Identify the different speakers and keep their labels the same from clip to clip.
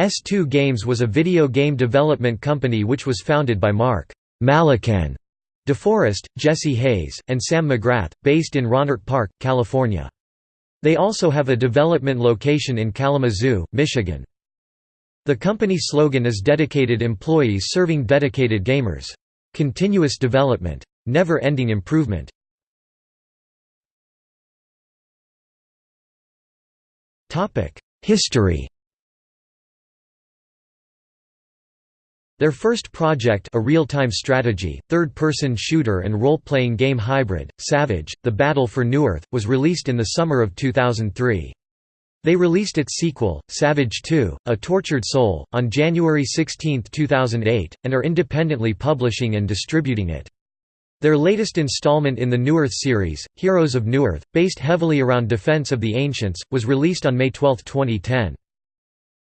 Speaker 1: S2 Games was a video game development company which was founded by Mark Malikan DeForest, Jesse Hayes, and Sam McGrath, based in Rohnert Park, California. They also have a development location in Kalamazoo, Michigan. The company slogan is Dedicated Employees Serving Dedicated Gamers. Continuous Development. Never-ending improvement. History Their first project a real-time strategy, third-person shooter and role-playing game hybrid, Savage, The Battle for Newerth, was released in the summer of 2003. They released its sequel, Savage 2, A Tortured Soul, on January 16, 2008, and are independently publishing and distributing it. Their latest installment in the Newerth series, Heroes of Newerth, based heavily around Defense of the Ancients, was released on May 12, 2010.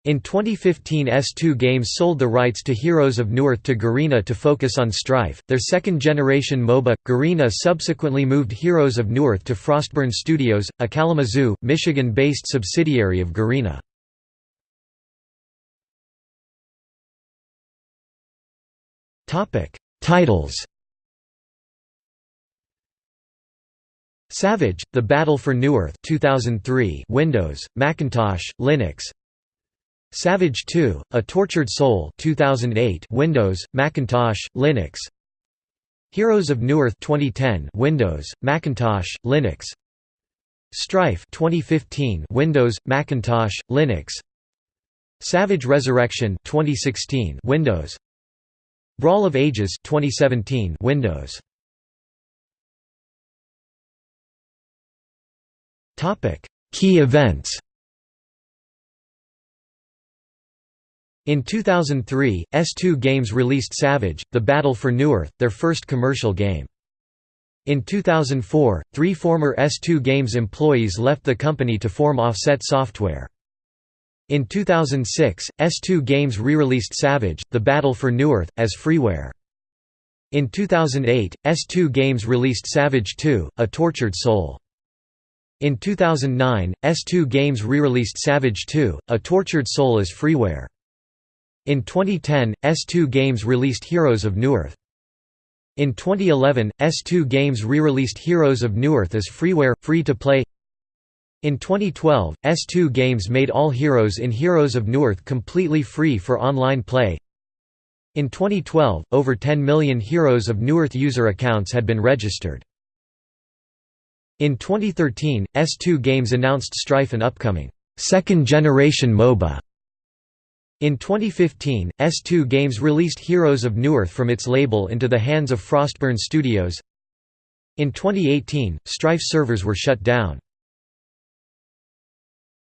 Speaker 1: In 2015 S2 Games sold the rights to Heroes of Newerth to Garena to focus on Strife, their second-generation MOBA. Garena subsequently moved Heroes of Newerth to Frostburn Studios, a Kalamazoo, Michigan-based subsidiary of Garena. Titles Savage: The Battle for Newerth 2003 Windows, Macintosh, Linux Savage 2: A Tortured Soul 2008 Windows, Macintosh, Linux. Heroes of Newerth 2010 Windows, Macintosh, Linux. Strife 2015 Windows, Macintosh, Linux. Savage Resurrection 2016 Windows. Brawl of Ages 2017 Windows. Topic Key events In 2003, S2 Games released Savage, The Battle for Newerth, their first commercial game. In 2004, three former S2 Games employees left the company to form Offset Software. In 2006, S2 Games re-released Savage, The Battle for Newerth, as freeware. In 2008, S2 Games released Savage 2, A Tortured Soul. In 2009, S2 Games re-released Savage 2, A Tortured Soul as freeware. In 2010, S2 Games released Heroes of Newerth. In 2011, S2 Games re-released Heroes of Newerth as freeware, free-to-play In 2012, S2 Games made all heroes in Heroes of Newerth completely free for online play In 2012, over 10 million Heroes of Newerth user accounts had been registered. In 2013, S2 Games announced Strife an upcoming second-generation MOBA in 2015, S2 Games released Heroes of Newerth from its label into the hands of Frostburn Studios. In 2018, Strife servers were shut down.